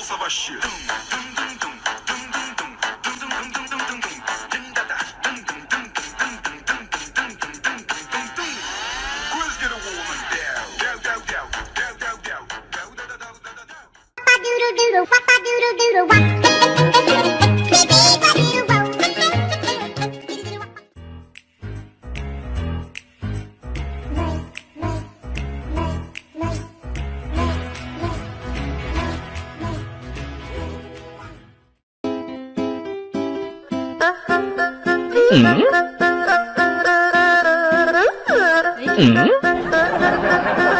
a Savaşçı. 嗯嗯。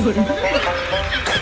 夜